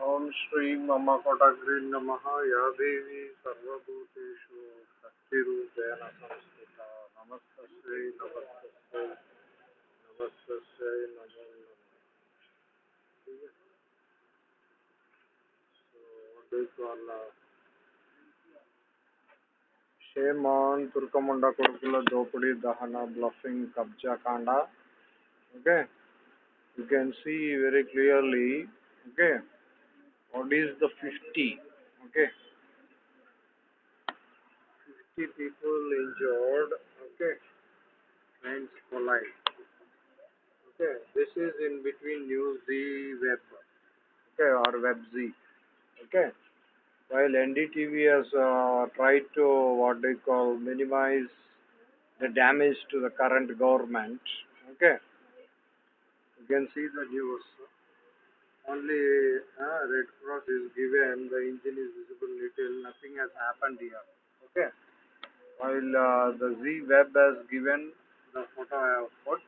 ఓం శ్రీ మమ కోటగ్రీ నమ యా దేవి సర్వభూతేషు శక్తిరూపేణ సంస్థిత నమస్తస్యై నమస్తస్యై నమస్తస్యై నమో నమః ठीक है so what do you call uh, shame on తుర్కముండ కొడుకుల దోపిడీ దహన బ్లఫింగ్ కబ్జా కాండ okay you can see very clearly okay what is the 50 okay. 50 people injured okay. Trains collide. Okay this is in between news z web. Okay or web z. Okay. While ndtv has uh, tried to what they call minimize the damage to the current government. Okay. You can see the news only uh, red cross is given the engine is visible little nothing has happened here okay? While uh, the z web has given the photo i have put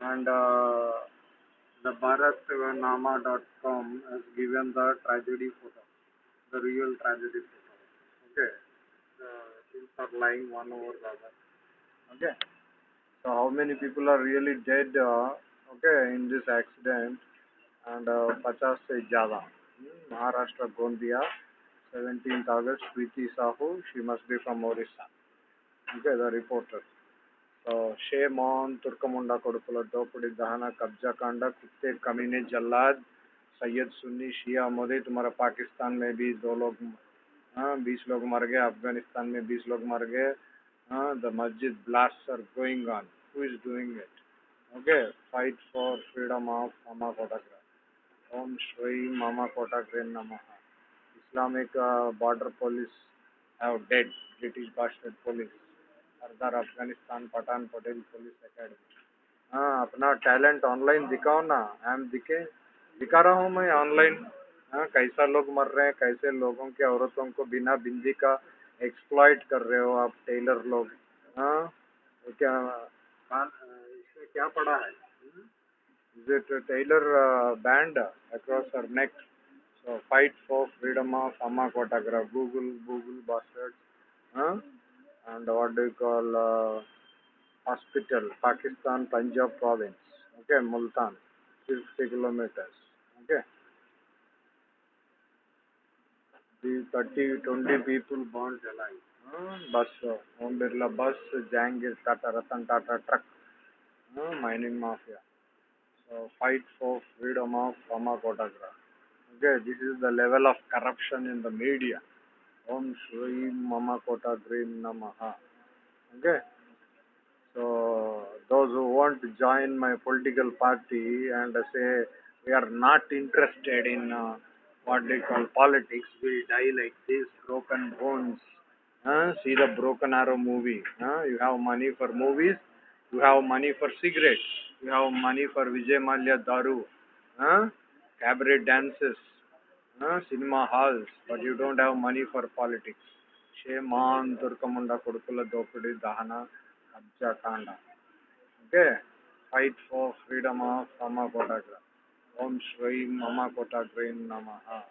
and uh, the bharatnama.com has given the tragedy photo the real tragedy photo okay? The things are lying one over the other okay? So how many people are really dead uh, okay in this accident and पचास से ज़्यादा। Maharashtra, Gondia seventeen August Preeti Sahu she must be from Orissa okay the reporter तो शे मोहन तुर्कमुंडा कड़पल दोपड़ी दहना कब्जा कांड कुत्ते कमीने जल्लाद सैयद सुन्नी शिया मोदी तुम्हारा पाकिस्तान में भी दो लोग हाँ बीस लोग मर गए अफ़गानिस्तान में बीस लोग मर गए हाँ द मस्जिद blast are going on who is doing it okay fight for freedom of हमा photograph om shri mama kotagra namaha islamic uh, border police have dead british bastard police Sardar Afghanistan Pathan Patel police academy. हाँ अपना talent online दिखाओ ना हम दिखे। दिखा रहा हूँ मैं ऑनलाइन। हाँ कैसा लोग मर रहे हैं कैसे लोगों के औरतों को बिना बिंदी का एक्सप्लॉइट कर रहे हो आप टेलर लोग। हाँ क्या इसमें क्या पड़ा है? Is it a tailor uh, band across her neck? So fight for freedom of Amma Kotagra, Google, Google bastards, huh? And what do you call uh, hospital, Pakistan, Punjab province, okay, Multan, 50 kilometers, okay. The 30, 20 people burnt alive. Huh? Bus, uh, Om Birla bus, Jangir Tata, Ratan Tata truck, huh? mining mafia. So fight for freedom of Amma Kotagra. Okay, this is the level of corruption in the media. Om Shri Mama Kotagra Namaha. Okay. So those who want to join my political party and say we are not interested in uh, what they call politics, we die like this, broken bones. Huh? See the Broken Arrow movie. Huh? You have money for movies, you have money for cigarettes, you have money for Vijay Mallya Daru, huh? cabaret dances, huh? cinema halls, but you don't have money for politics. Shame on Turkamunda Kodukula Dopudi Dahana Kabja Kanda. Okay? Fight for freedom of Mama Kotagra. Om Shri Mama Kotagra Namaha.